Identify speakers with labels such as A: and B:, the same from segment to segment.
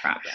A: problem.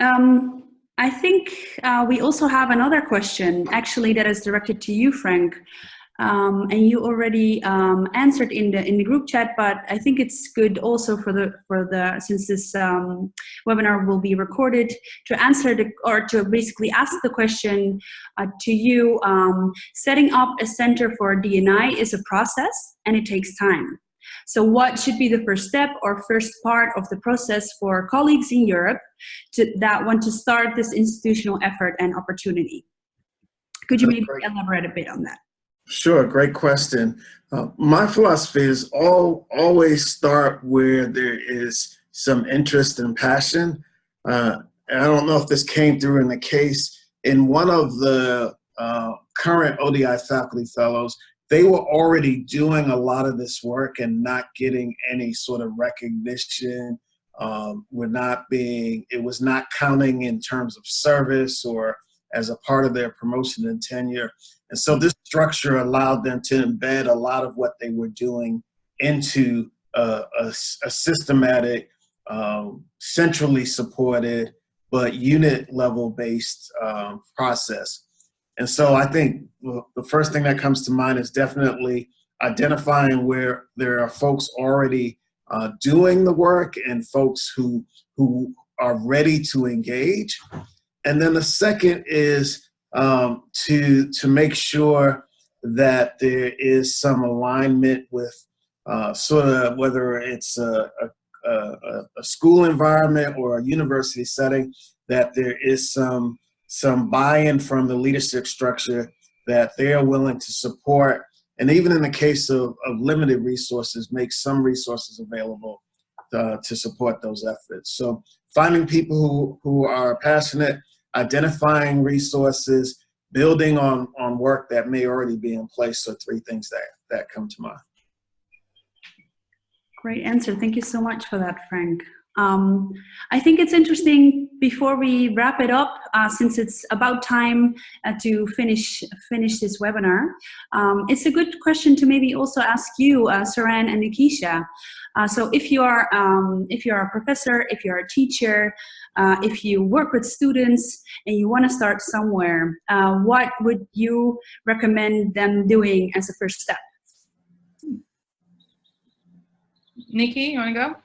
B: Um, I think uh, we also have another question, actually, that is directed to you, Frank. Um, and you already um, answered in the in the group chat, but I think it's good also for the for the since this um, webinar will be recorded to answer the or to basically ask the question uh, to you. Um, setting up a center for DNI is a process and it takes time. So what should be the first step or first part of the process for colleagues in Europe to, that want to start this institutional effort and opportunity? Could you maybe elaborate a bit on that?
C: Sure, great question. Uh, my philosophy is all always start where there is some interest and passion. Uh, and I don't know if this came through in the case. In one of the uh, current ODI faculty fellows, they were already doing a lot of this work and not getting any sort of recognition. Um, we're not being, it was not counting in terms of service or as a part of their promotion and tenure. And so this structure allowed them to embed a lot of what they were doing into a, a, systematic, um, centrally supported, but unit level based um, process. And so I think the first thing that comes to mind is definitely identifying where there are folks already uh, doing the work and folks who, who are ready to engage. And then the second is um, to, to make sure that there is some alignment with uh, sort of whether it's a, a, a, a school environment or a university setting, that there is some some buy-in from the leadership structure that they are willing to support. And even in the case of, of limited resources make some resources available uh, to support those efforts. So finding people who, who are passionate identifying resources building on on work that may already be in place are three things that that come to mind.
B: Great answer. Thank you so much for that frank um, I think it's interesting before we wrap it up, uh, since it's about time uh, to finish finish this webinar. Um, it's a good question to maybe also ask you, uh, Saran and Nikisha. Uh, so if you are um, if you are a professor, if you are a teacher, uh, if you work with students and you want to start somewhere, uh, what would you recommend them doing as a first step?
A: Nikki, you want to go?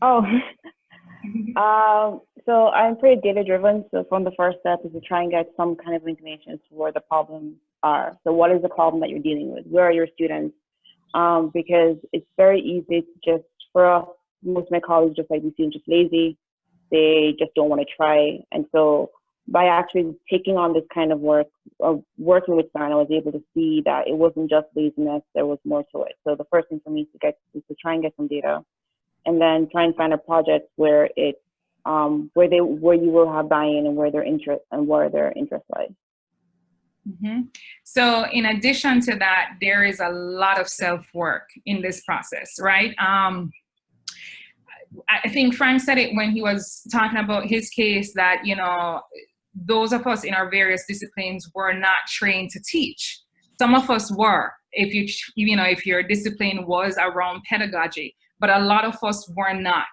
D: Oh, um, so I'm pretty data driven. So from the first step is to try and get some kind of information as to where the problems are. So what is the problem that you're dealing with? Where are your students? Um, because it's very easy to just, for us, most of my colleagues just like, these students just lazy. They just don't want to try. And so by actually taking on this kind of work, of working with Stan, I was able to see that it wasn't just laziness, there was more to it. So the first thing for me to get is to try and get some data and then try and find a project where it um, where they where you will have buy-in and where their interest and where their interest lies.
A: Mm -hmm. So in addition to that, there is a lot of self-work in this process, right? Um, I think Frank said it when he was talking about his case that, you know, those of us in our various disciplines were not trained to teach. Some of us were, if you, you know, if your discipline was around pedagogy, but a lot of us were not.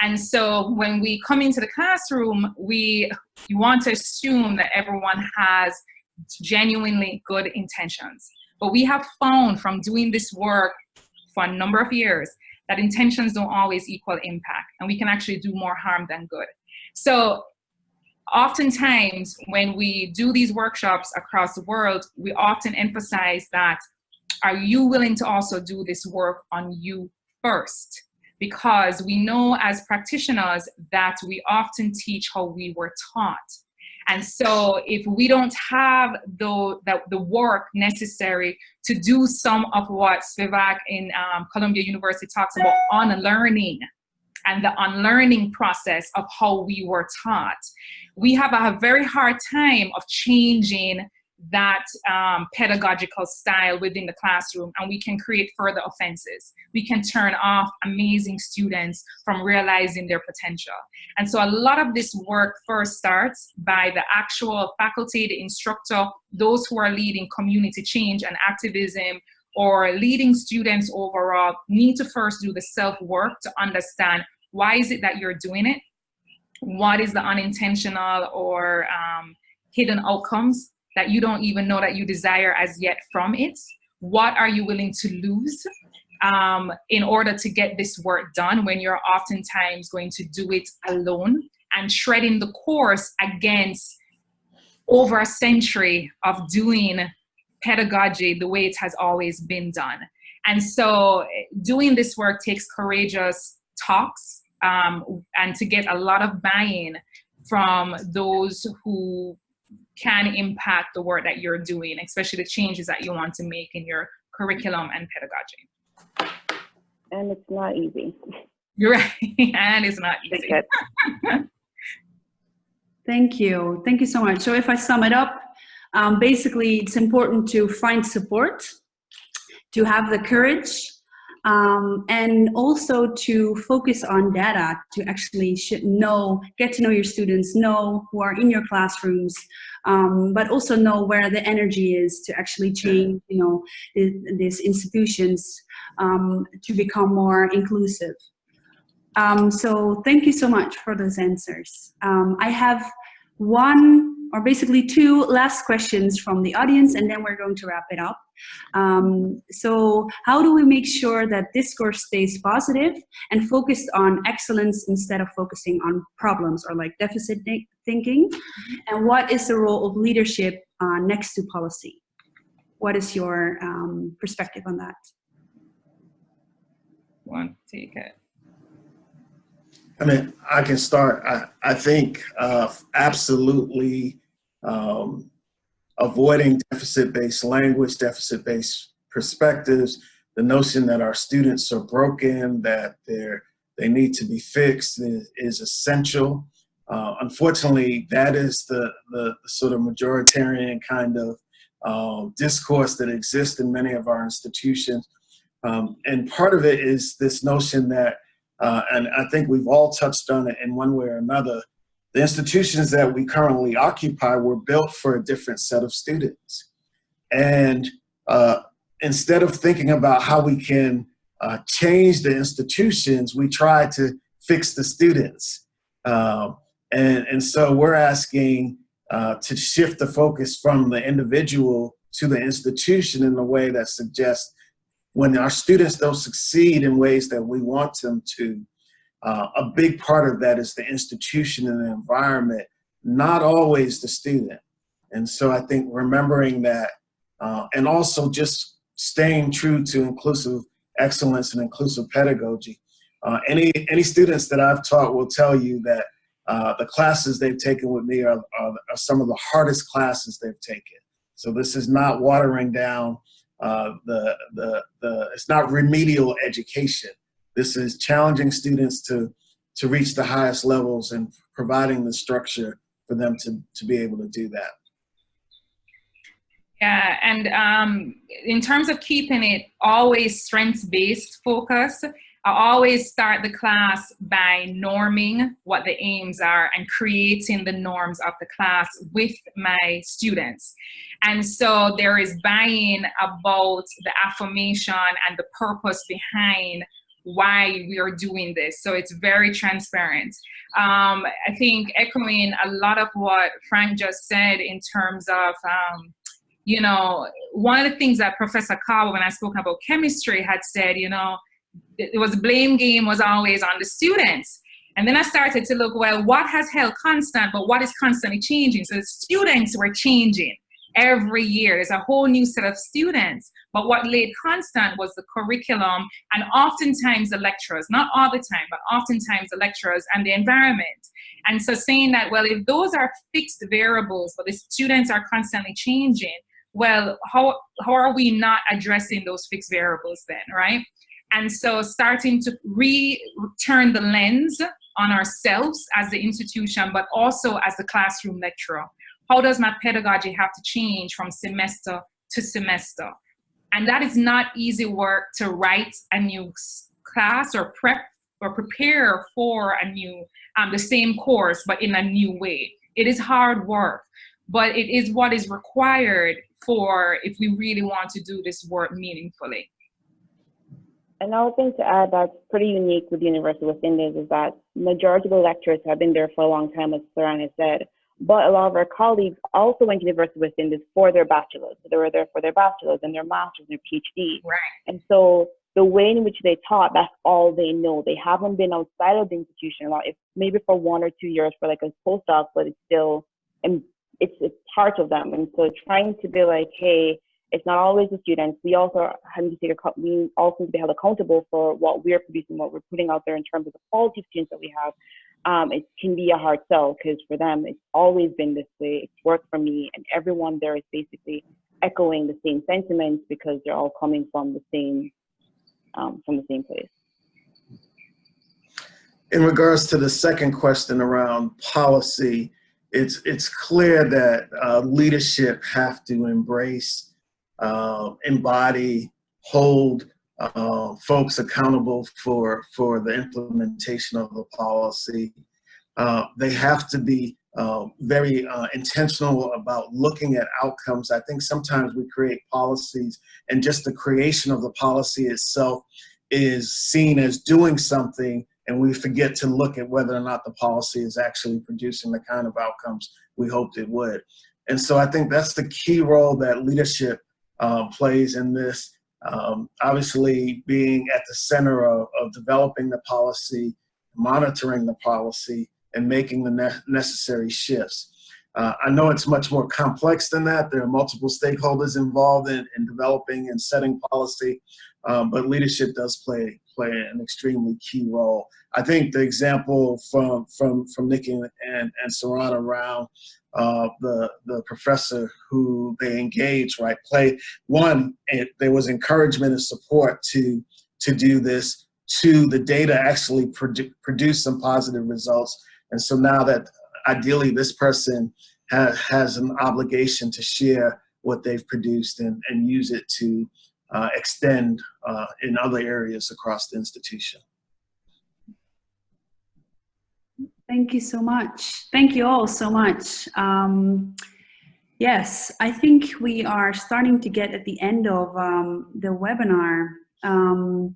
A: And so when we come into the classroom, we want to assume that everyone has genuinely good intentions. But we have found from doing this work for a number of years that intentions don't always equal impact and we can actually do more harm than good. So oftentimes when we do these workshops across the world, we often emphasize that, are you willing to also do this work on you first because we know as practitioners that we often teach how we were taught. And so if we don't have the, the, the work necessary to do some of what Spivak in um, Columbia University talks about unlearning and the unlearning process of how we were taught, we have a very hard time of changing that um, pedagogical style within the classroom and we can create further offenses. We can turn off amazing students from realizing their potential. And so a lot of this work first starts by the actual faculty, the instructor, those who are leading community change and activism or leading students overall need to first do the self-work to understand why is it that you're doing it? what is the unintentional or um, hidden outcomes that you don't even know that you desire as yet from it? What are you willing to lose um, in order to get this work done when you're oftentimes going to do it alone and treading the course against over a century of doing pedagogy the way it has always been done. And so doing this work takes courageous talks um, and to get a lot of buy-in from those who can impact the work that you're doing, especially the changes that you want to make in your curriculum and pedagogy.
D: And it's not easy.
A: You're right, and it's not easy.
B: Thank you. Thank you so much. So if I sum it up, um, basically it's important to find support, to have the courage, um, and also to focus on data to actually know, get to know your students, know who are in your classrooms, um, but also know where the energy is to actually change, you know, these institutions um, to become more inclusive. Um, so thank you so much for those answers. Um, I have one or basically two last questions from the audience and then we're going to wrap it up. Um, so how do we make sure that discourse stays positive and focused on excellence instead of focusing on problems or like deficit thinking? And what is the role of leadership uh, next to policy? What is your um, perspective on that?
A: One, take it.
C: I mean, I can start. I, I think uh, absolutely um, avoiding deficit-based language, deficit-based perspectives, the notion that our students are broken, that they're, they need to be fixed is, is essential. Uh, unfortunately, that is the, the, sort of majoritarian kind of um, discourse that exists in many of our institutions. Um, and part of it is this notion that uh, and I think we've all touched on it in one way or another. The institutions that we currently occupy were built for a different set of students. And uh, instead of thinking about how we can uh, change the institutions, we try to fix the students. Um, and, and so we're asking uh, to shift the focus from the individual to the institution in a way that suggests when our students don't succeed in ways that we want them to, uh, a big part of that is the institution and the environment, not always the student. And so I think remembering that uh, and also just staying true to inclusive excellence and inclusive pedagogy. Uh, any, any students that I've taught will tell you that uh, the classes they've taken with me are, are, are some of the hardest classes they've taken. So this is not watering down uh, the, the, the, it's not remedial education. This is challenging students to, to reach the highest levels and providing the structure for them to, to be able to do that.
A: Yeah, and um, in terms of keeping it always strengths-based focus, I always start the class by norming what the aims are and creating the norms of the class with my students. And so there is buy-in about the affirmation and the purpose behind why we are doing this. So it's very transparent. Um, I think echoing a lot of what Frank just said in terms of um, you know, one of the things that Professor Carver, when I spoke about chemistry, had said, you know, it was blame game was always on the students. And then I started to look, well, what has held constant, but what is constantly changing? So the students were changing every year. There's a whole new set of students. But what laid constant was the curriculum and oftentimes the lecturers, not all the time, but oftentimes the lecturers and the environment. And so saying that, well, if those are fixed variables, but the students are constantly changing, well, how, how are we not addressing those fixed variables then, right? And so starting to return the lens on ourselves as the institution, but also as the classroom lecturer. How does my pedagogy have to change from semester to semester? And that is not easy work to write a new class or prep or prepare for a new, um, the same course, but in a new way. It is hard work, but it is what is required for if we really want to do this work meaningfully.
D: Another thing to add that's pretty unique with the University of West is that majority of the lecturers have been there for a long time, as Saran has said. But a lot of our colleagues also went to University of West Indies for their bachelor's. So they were there for their bachelor's and their master's and their PhD.
A: Right.
D: And so the way in which they taught, that's all they know. They haven't been outside of the institution a lot. If maybe for one or two years for like a postdoc, but it's still and it's it's part of them. And so trying to be like, hey, it's not always the students. We also have to take a we also need to be held accountable for what we're producing, what we're putting out there in terms of the quality of students that we have. Um, it can be a hard sell because for them it's always been this way. It's worked for me, and everyone there is basically echoing the same sentiments because they're all coming from the same um, from the same place.
C: In regards to the second question around policy, it's it's clear that uh, leadership have to embrace, uh, embody, hold uh, folks accountable for for the implementation of the policy. Uh, they have to be uh, very uh, intentional about looking at outcomes. I think sometimes we create policies and just the creation of the policy itself is seen as doing something and we forget to look at whether or not the policy is actually producing the kind of outcomes we hoped it would. And so I think that's the key role that leadership uh, plays in this. Um, obviously being at the center of, of developing the policy, monitoring the policy, and making the ne necessary shifts. Uh, I know it's much more complex than that. There are multiple stakeholders involved in, in developing and setting policy, um, but leadership does play play an extremely key role. I think the example from from from Nikki and and, Saran around uh, the the professor who they engaged, right? Play one, it, there was encouragement and support to to do this. Two, the data actually produ some positive results, and so now that ideally this person ha has an obligation to share what they've produced and, and use it to uh, extend uh, in other areas across the institution.
B: Thank you so much. Thank you all so much. Um, yes, I think we are starting to get at the end of um, the webinar. Um,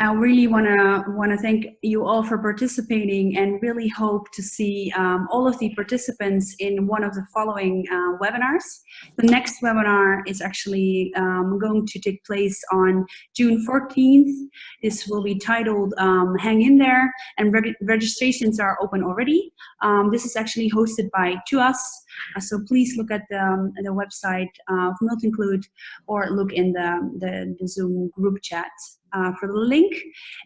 B: I really want to want to thank you all for participating and really hope to see um, all of the participants in one of the following uh, webinars. The next webinar is actually um, going to take place on June 14th. This will be titled um, Hang In There and reg registrations are open already. Um, this is actually hosted by TUAS. Uh, so please look at the, um, the website of Multinclude or look in the, the, the Zoom group chat uh, for the link.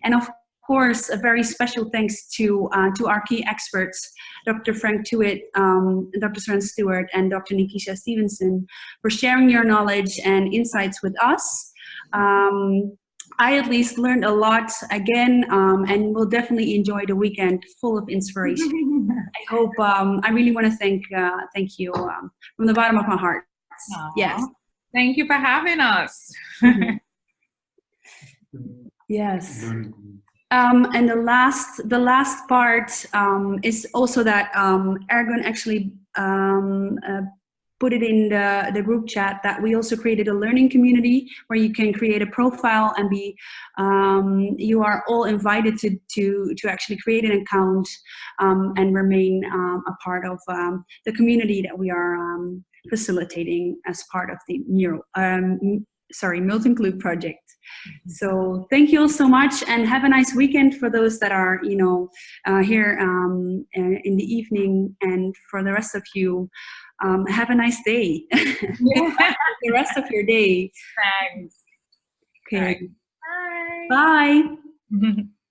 B: And of course, a very special thanks to, uh, to our key experts, Dr. Frank Tuitt, um, Dr. Saran Stewart, and Dr. Nikisha Stevenson for sharing your knowledge and insights with us. Um, I at least learned a lot again um, and will definitely enjoy the weekend full of inspiration. I hope, um, I really want to thank, uh, thank you um, from the bottom of my heart.
A: Aww.
B: Yes.
A: Thank you for having us.
B: Yes. Um, and the last, the last part um, is also that um, Ergun actually um, uh, put it in the, the group chat that we also created a learning community where you can create a profile and be, um, you are all invited to, to, to actually create an account um, and remain um, a part of um, the community that we are um, facilitating as part of the Neuro, um, sorry, Multinclude project. So thank you all so much and have a nice weekend for those that are, you know, uh, here um, uh, in the evening and for the rest of you, um, have a nice day. the rest of your day.
A: Thanks.
B: Okay.
A: Bye.
B: Bye.